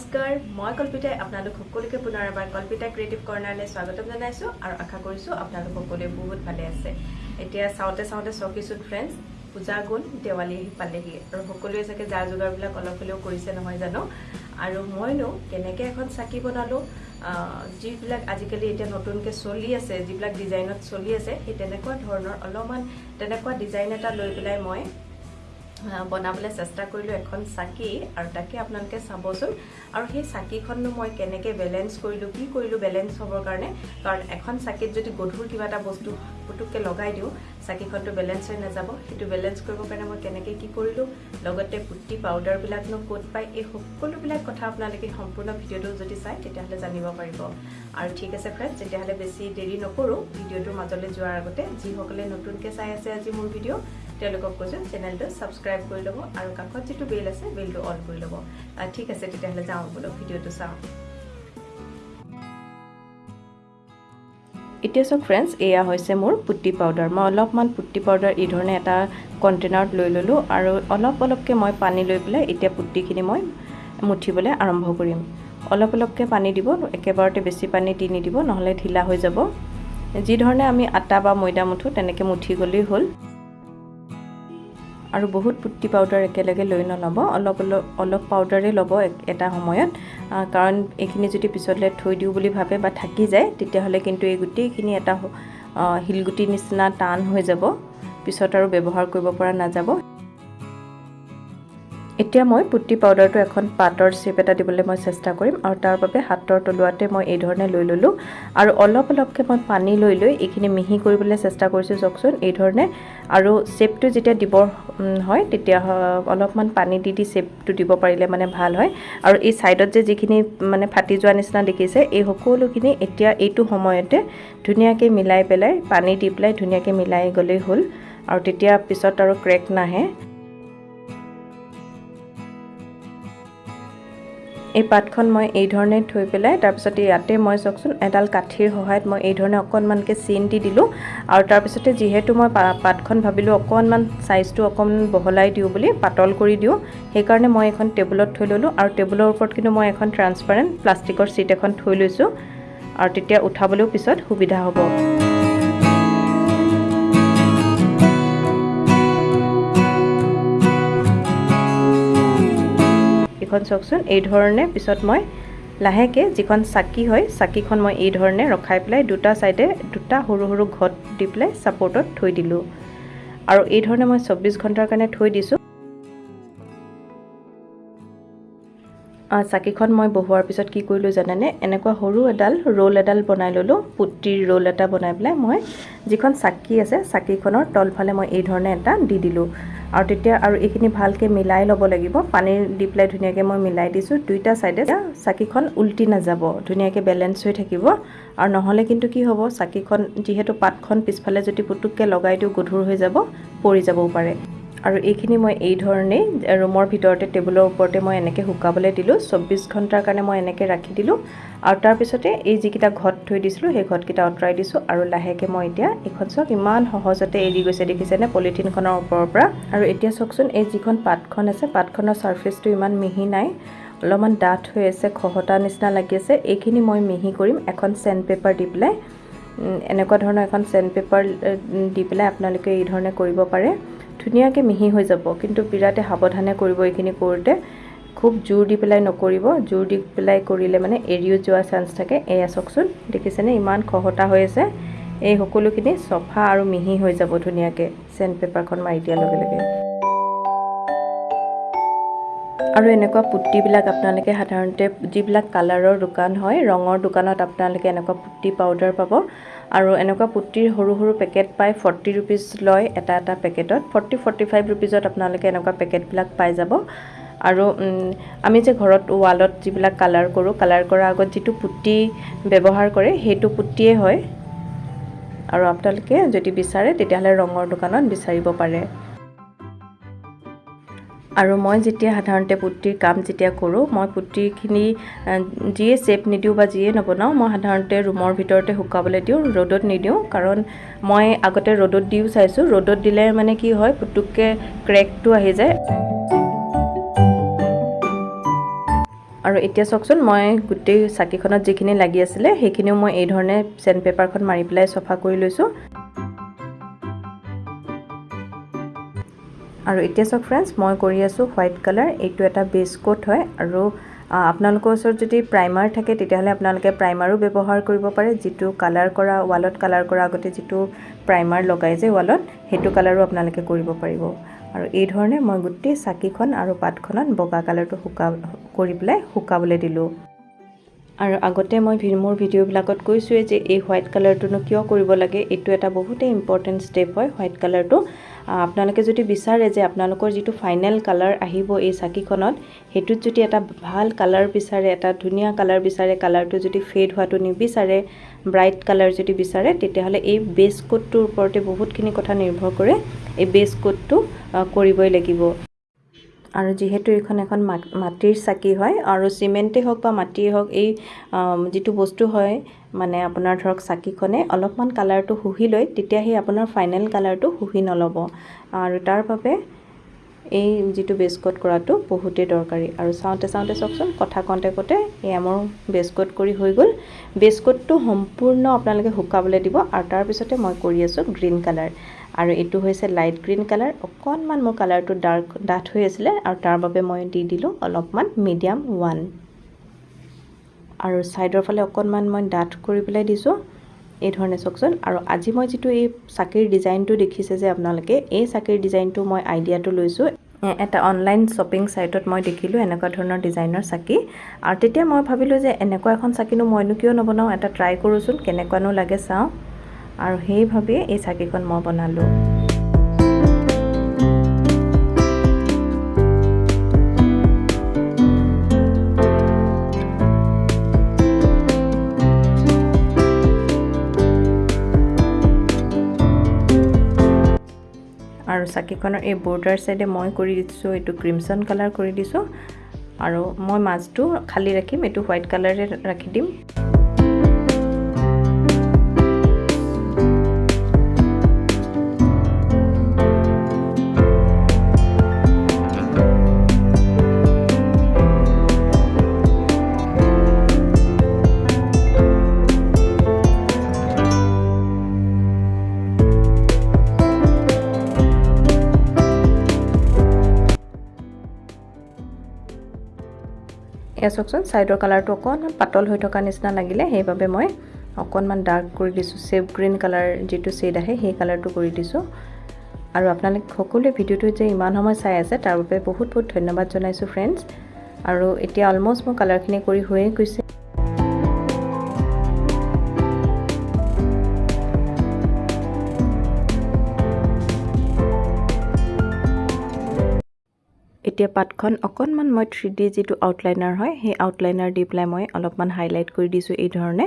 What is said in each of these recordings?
নমস্কাৰ মই কল্পিতাই আপোনালোক সকলোকে পুনৰ এবাৰ কল্পিতা ক্ৰিয়েটিভ কৰ্ণাৰলৈ স্বাগতম জনাইছোঁ আৰু আশা কৰিছোঁ আপোনালোক সকলোৱে বহুত ভালে আছে। এতিয়া চাওঁতে চাওঁতে চকিছোন ফ্ৰেণ্ডছ পূজা গ'ল দেৱালী আহি পালেহি আৰু সকলোৱে চাগে যা যোগাৰবিলাক অলপ হ'লেও কৰিছে নহয় জানো? আৰু মইনো কেনেকৈ এখন চাকি বনালোঁ যিবিলাক আজিকালি এতিয়া নতুনকৈ চলি আছে যিবিলাক ডিজাইনত চলি আছে সেই তেনেকুৱা ধৰণৰ অলপমান তেনেকুৱা ডিজাইন এটা লৈ পেলাই মই বনাবলৈ চেষ্টা কৰিলোঁ এখন চাকি আৰু তাকে আপোনালোকে চাবচোন। আৰু সেই চাকিখননো মই কেনেকৈ বেলেঞ্চ কৰিলোঁ কি কৰিলোঁ বেলেঞ্চ হ'বৰ কাৰণে? কাৰণ এখন চাকিত যদি গধুৰ কিবা এটা বস্তু পুটুককৈ লগাই দিওঁ চাকিখনটো বেলেঞ্চ হৈ নাযাব। সেইটো বেলেঞ্চ কৰিবৰ কাৰণে মই কেনেকৈ কি কৰিলোঁ? লগতে পুটি পাউডাৰবিলাকনো ক'ত পায়? এই সকলোবিলাক কথা আপোনালোকে সম্পূৰ্ণ ভিডিঅ'টো যদি চায় তেতিয়াহ'লে জানিব পাৰিব। আৰু ঠিক আছে ফ্ৰেণ্ডছ তেতিয়াহ'লে বেছি দেৰি নকৰোঁ ভিডিঅ'টোৰ মাজলৈ যোৱাৰ আগতে যিসকলে নতুনকৈ চাই আছে আজি মোৰ ভিডিঅ' তেওঁলোকক কৈছোঁ চেনেলটো ছাবস্ক্ৰাইব কৰি ল'ব আৰু কাষত যিটো বেল আছে বেলটো অন কৰি ল'ব। ঠিক আছে তেতিয়াহ'লে যাওঁ বোলো ভিডিঅ'টো চাওঁ। এতিয়া চাওক ফ্ৰেণ্ডছ এয়া হৈছে মোৰ পুটি পাউডাৰ মই অলপমান পুটি পাউডাৰ এই ধৰণে এটা কণ্টেইনাৰত লৈ ল'লোঁ আৰু অলপ অলপকৈ মই পানী লৈ পেলাই এতিয়া পুটিখিনি মই মুঠিবলৈ আৰম্ভ কৰিম। অলপ অলপকৈ পানী দিব একেবাৰতে বেছি পানী দি নিদিব নহ'লে ঢিলা হৈ যাব। যি ধৰণে আমি আটা বা ময়দা মুঠো তেনেকৈ মুঠি গ'লেই হ'ল। আৰু বহুত পুটি পাউডাৰ একেলগে লৈ নল'ব। অলপ অলপ অলপ পাউডাৰেই ল'ব এটা সময়ত। কাৰণ এইখিনি যদি পিছলৈ থৈ দিওঁ বুলি ভাবে বা থাকি যায় তেতিয়াহ'লে কিন্তু এই গোটেইখিনি এটা শিলগুটিৰ নিচিনা টান হৈ যাব। পিছত আৰু ব্যৱহাৰ কৰিব পৰা নাযাব। এতিয়া মই পুটি পাউডাৰটো এখন পাতৰ চেপ এটা দিবলৈ মই চেষ্টা কৰিম আৰু তাৰ বাবে হাতৰ তলুৱাতে মই এই ধৰণে লৈ ল'লোঁ। আৰু অলপ অলপকৈ মই পানী লৈ লৈ এইখিনি মিহি কৰিবলৈ চেষ্টা কৰিছোঁ চাওকচোন এই ধৰণে আৰু চেপটো যেতিয়া দিব হয় তেতিয়া অলপমান পানী দি দি চেপটো দিব পাৰিলে মানে ভাল হয়। আৰু এই ছাইডত যে যিখিনি মানে ফাটি যোৱা নিচিনা দেখিছে এই সকলোখিনি এতিয়া এইটো সময়তে ধুনীয়াকৈ মিলাই পেলাই পানী দি পেলাই ধুনীয়াকৈ মিলাই গ'লেই হ'ল। আৰু তেতিয়া পিছত আৰু ক্ৰেক নাহে। এই পাতখন মই এই ধৰণে থৈ পেলাই তাৰপিছতে ইয়াতে মই চাওকচোন এডাল কাঠিৰ সহায়ত মই এই ধৰণে অকণমানকৈ চিন দি দিলোঁ। আৰু তাৰপিছতে যিহেতু মই পাতখন ভাবিলোঁ অকণমান ছাইজটো অকণমান বহলাই দিওঁ বুলি পাতল কৰি দিওঁ সেইকাৰণে মই এখন টেবুলত থৈ ল'লোঁ। আৰু টেবুলৰ ওপৰত কিন্তু মই এখন ট্ৰান্সপাৰেণ্ট প্লাষ্টিকৰ চিট এখন থৈ লৈছোঁ। আৰু তেতিয়া উঠাবলৈও পিছত সুবিধা হ'ব। এইখন চাওকচোন এই ধৰণে পিছত মই লাহেকৈ যিখন চাকি হয় চাকিখন মই এই ধৰণে ৰখাই পেলাই দুটা ছাইডে দুটা সৰু সৰু ঘট দি পেলাই ছাপৰ্টত থৈ দিলোঁ। আৰু এই ধৰণে মই চৌব্বিছ ঘণ্টাৰ কাৰণে থৈ দিছোঁ। চাকিখন মই বহোৱাৰ পিছত কি কৰিলোঁ জানেনে? এনেকুৱা সৰু এডাল ৰোল এডাল বনাই ল'লোঁ পুটিৰ ৰোল এটা বনাই পেলাই মই যিখন চাকি আছে চাকিখনৰ তলফালে মই এই ধৰণে এটা দি দিলোঁ। আৰু তেতিয়া আৰু এইখিনি ভালকৈ মিলাই ল'ব লাগিব। পানী দি পেলাই ধুনীয়াকৈ মই মিলাই দিছোঁ। দুইটা ছাইডে চাকিখন উল্টি নাযাব। ধুনীয়াকৈ বেলেঞ্চ হৈ থাকিব। আৰু নহ'লে কিন্তু কি হ'ব চাকিখন যিহেতু পাতখন পিছফালে যদি পুটুককৈ লগাই দিওঁ গধুৰ হৈ যাব পৰি যাবও পাৰে। আৰু এইখিনি মই এই ধৰণেই ৰুমৰ ভিতৰতে টেবুলৰ ওপৰতে মই এনেকৈ শুকাবলৈ দিলোঁ। চৌব্বিছ ঘণ্টাৰ কাৰণে মই এনেকৈ ৰাখি দিলোঁ। আৰু তাৰপিছতে এই যিকেইটা ঘট থৈ দিছিলোঁ সেই ঘটকেইটা আঁতৰাই দিছোঁ। আৰু লাহেকৈ মই এতিয়া এইখন চাওক ইমান সহজতে এৰি গৈছে দেখিছেনে? পলিথিনখনৰ ওপৰৰ পৰা। আৰু এতিয়া চাওকচোন এই যিখন পাতখন আছে পাতখনৰ ছাৰ্ফেচটো ইমান মিহি নাই। অলপমান ডাঠ হৈ আছে খহটা নিচিনা লাগি আছে। এইখিনি মই মিহি কৰিম এখন চেণ্ড পেপাৰ দি পেলাই। এনেকুৱা ধৰণৰ এখন চেণ্ড পেপাৰ দি পেলাই আপোনালোকে এই ধৰণে কৰিব পাৰে। ধুনীয়াকৈ মিহি হৈ যাব। কিন্তু বিৰাটে সাৱধানে কৰিব এইখিনি কৰোঁতে খুব জোৰ দি পেলাই নকৰিব। জোৰ দি পেলাই কৰিলে মানে এৰিও যোৱা চান্স থাকে। এয়া চাওকচোন দেখিছেনে? ইমান খহটা হৈ আছে। এই সকলোখিনি চফা আৰু মিহি হৈ যাব ধুনীয়াকৈ। চেণ্ড পেপাৰখন মাৰি দিয়াৰ লগে লগে। আৰু এনেকুৱা পুটিবিলাক আপোনালোকে সাধাৰণতে যিবিলাক কালাৰৰ দোকান হয় ৰঙৰ দোকানত আপোনালোকে এনেকুৱা পুটি পাউডাৰ পাব। আৰু এনেকুৱা পুটিৰ সৰু সৰু পেকেট পায় ফৰ্টি ৰুপিজ লয় এটা এটা পেকেটত। ফৰ্টি ফৰ্টি ফাইভ ৰুপিজত আপোনালোকে এনেকুৱা পেকেটবিলাক পাই যাব। আৰু আমি যে ঘৰত ৱালত যিবিলাক কালাৰ কৰোঁ কালাৰ কৰাৰ আগত যিটো পুটি ব্যৱহাৰ কৰে সেইটো পুটিয়ে হয়। আৰু আপোনালোকে যদি বিচাৰে তেতিয়াহ'লে ৰঙৰ দোকানত বিচাৰিব পাৰে। আৰু মই যেতিয়া সাধাৰণতে পুটিৰ কাম যেতিয়া কৰোঁ মই পুটিখিনি যিয়ে শ্বেপ নিদিওঁ বা যিয়ে নবনাওঁ মই সাধাৰণতে ৰুমৰ ভিতৰতে শুকাবলৈ দিওঁ ৰ'দত নিদিওঁ। কাৰণ মই আগতে ৰ'দত দিও চাইছোঁ ৰ'দত দিলে মানে কি হয় পুটুককৈ ক্ৰেকটো আহি যায়। আৰু এতিয়া চাওকচোন মই গোটেই চাকিখনত যিখিনি লাগি আছিলে সেইখিনিও মই এই ধৰণে চেণ্ড পেপাৰখন মাৰি পেলাই চফা কৰি লৈছোঁ। আৰু এতিয়া চাওক ফ্ৰেণ্ডছ মই কৰি আছোঁ হোৱাইট কালাৰ এইটো এটা বেছ কোট হয় আৰু আপোনালোকৰ ওচৰত যদি প্ৰাইমাৰ থাকে তেতিয়াহ'লে আপোনালোকে প্ৰাইমাৰো ব্যৱহাৰ কৰিব পাৰে যিটো কালাৰ কৰা ৱালত কালাৰ কৰা আগতে যিটো প্ৰাইমাৰ লগাই যে ৱালত সেইটো কালাৰো আপোনালোকে কৰিব পাৰিব। আৰু এই ধৰণে মই গোটেই চাকিখন আৰু পাতখনত বগা কালাৰটো শুকা কৰি পেলাই শুকাবলৈ দিলোঁ। আৰু আগতে মই মোৰ ভিডিঅ'বিলাকত কৈছোঁৱেই যে এই হোৱাইট কালাৰটোনো কিয় কৰিব লাগে এইটো এটা বহুতেই ইম্পৰ্টেণ্ট ষ্টেপ হয় হোৱাইট কালাৰটো আপোনালোকে যদি বিচাৰে যে আপোনালোকৰ যিটো ফাইনেল কালাৰ আহিব এই চাকিখনত সেইটোত যদি এটা ভাল কালাৰ বিচাৰে এটা ধুনীয়া কালাৰ বিচাৰে কালাৰটো যদি ফেড হোৱাটো নিবিচাৰে ব্ৰাইট কালাৰ যদি বিচাৰে তেতিয়াহ'লে এই বেছ কোটটোৰ ওপৰতে বহুতখিনি কথা নিৰ্ভৰ কৰে। এই বেছ কোটটো কৰিবই লাগিব। আৰু যিহেতু এইখন এখন মাটিৰ চাকি হয় আৰু চিমেণ্টেই হওক বা মাটিয়েই হওক এই যিটো বস্তু হয় মানে আপোনাৰ ধৰক চাকিখনে অলপমান কালাৰটো শুহি লয় তেতিয়া সেই আপোনাৰ ফাইনেল কালাৰটো শুহি নল'ব। আৰু তাৰ বাবে এই যিটো বেছকট কৰাটো বহুতেই দৰকাৰী। আৰু চাওঁতে চাওঁতে চাওকচোন কথা কওঁতে কওঁতে এয়া মোৰ বেছকট কৰি হৈ গ'ল। বেছকটটো সম্পূৰ্ণ আপোনালোকে শুকাবলৈ দিব আৰু তাৰপিছতে মই কৰি আছোঁ গ্ৰীণ কালাৰ। আৰু এইটো হৈছে লাইট গ্ৰীণ কালাৰ। অকণমান মোৰ কালাৰটো ডাৰ্ক ডাঠ হৈ আছিলে আৰু তাৰ বাবে মই দি দিলোঁ অলপমান মিডিয়াম ওৱান। আৰু ছাইডৰ ফালে অকণমান মই ডাঠ কৰি পেলাই দিছোঁ। এই ধৰণে চাওকচোন। আৰু আজি মই যিটো এই চাকিৰ ডিজাইনটো দেখিছে যে আপোনালোকে এই চাকিৰ ডিজাইনটো মই আইডিয়াটো লৈছোঁ। এটা অনলাইন শ্বপিং ছাইটত মই দেখিলোঁ এনেকুৱা ধৰণৰ ডিজাইনৰ চাকি। আৰু তেতিয়া মই ভাবিলোঁ যে এনেকুৱা এখন চাকিনো মইনো কিয় নবনাওঁ এটা ট্ৰাই কৰোঁচোন কেনেকুৱানো লাগে চাওঁ। আৰু সেই ভাবিয়ে এই চাকিখন মই বনালোঁ। আৰু চাকিখনৰ এই বৰ্ডাৰ চাইডে মই কৰি দিছোঁ এইটো ক্ৰিমচন কালাৰ কৰি দিছোঁ। আৰু মই মাজটো খালী ৰাখিম এইটো হোৱাইট কালাৰে ৰাখি দিম। এয়া চাওকচোন ছাইডৰ কালাৰটো অকণমান পাতল হৈ থকা নিচিনা লাগিলে সেইবাবে মই অকণমান ডাৰ্ক কৰি দিছোঁ। চেফ গ্ৰীণ কালাৰ যিটো শ্বেড আহে সেই কালাৰটো কৰি দিছোঁ। আৰু আপোনালোক সকলোৱে ভিডিঅ'টো যে ইমান সময় চাই আছে তাৰ বাবে বহুত বহুত ধন্যবাদ জনাইছোঁ ফ্ৰেণ্ডছ আৰু এতিয়া অলমষ্ট মোৰ কালাৰখিনি কৰি হৈয়ে গৈছে। এতিয়া পাতখন অকণমান মই থ্ৰী ডি যিটো আউটলাইনাৰ হয় সেই আউটলাইনাৰ দি পেলাই মই অলপমান হাইলাইট কৰি দিছোঁ এই ধৰণে।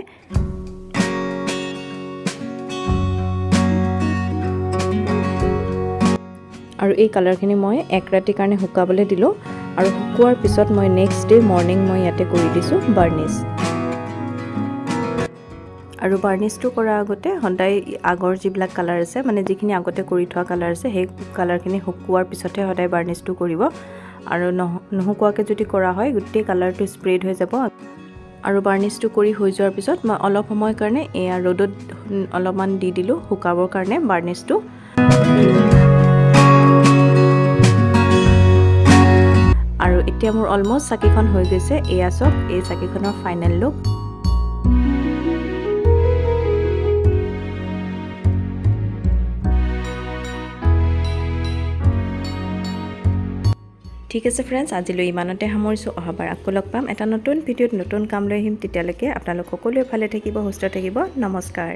আৰু এই কালাৰখিনি মই এক ৰাতিৰ কাৰণে শুকাবলৈ দিলোঁ। আৰু শুকোৱাৰ পিছত মই নেক্সট ডে মৰ্ণিং মই ইয়াতে কৰি দিছোঁ বাৰ্নিছ আৰু বাৰ্নিছটো কৰাৰ আগতে সদায় আগৰ যিবিলাক কালাৰ আছে মানে যিখিনি আগতে কৰি থোৱা কালাৰ আছে সেই কালাৰখিনি শুকোৱাৰ পিছতহে সদায় বাৰ্নিছটো কৰিব। আৰু নহ নুশুকোৱাকৈ যদি কৰা হয় গোটেই কালাৰটো স্প্ৰেড হৈ যাব। আৰু বাৰ্নিছটো কৰি হৈ যোৱাৰ পিছত মই অলপ সময়ৰ কাৰণে এয়া ৰ'দত অলপমান দি দিলোঁ শুকাবৰ কাৰণে বাৰ্নিছটো আৰু এতিয়া মোৰ অলমষ্ট চাকিখন হৈ গৈছে এয়া চাওক এই চাকিখনৰ ফাইনেল লুক ঠিক আছে ফ্ৰেণ্ডছ আজিলৈ ইমানতে সামৰিছোঁ। অহাবাৰ আকৌ লগ পাম। এটা নতুন ভিডিঅ'ত নতুন কাম লৈ আহিম। তেতিয়ালৈকে আপোনালোক সকলোৱে ভালে থাকিব সুস্থ থাকিব। নমস্কাৰ।